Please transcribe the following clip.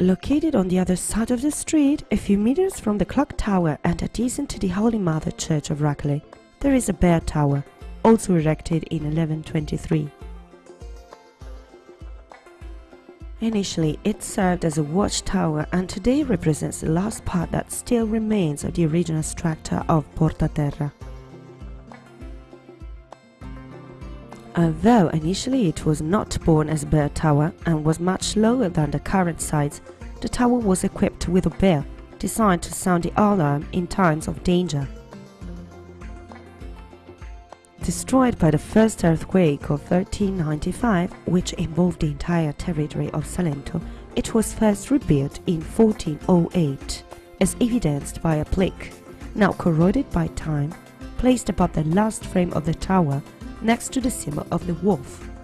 Located on the other side of the street, a few meters from the clock tower and adjacent to the Holy Mother Church of Racley, there is a bear tower, also erected in 1123. Initially, it served as a watchtower and today represents the last part that still remains of the original structure of Porta Although initially it was not born as a bell tower and was much lower than the current size, the tower was equipped with a bell designed to sound the alarm in times of danger. Destroyed by the first earthquake of 1395, which involved the entire territory of Salento, it was first rebuilt in 1408, as evidenced by a plaque, now corroded by time, placed above the last frame of the tower next to the symbol of the wolf.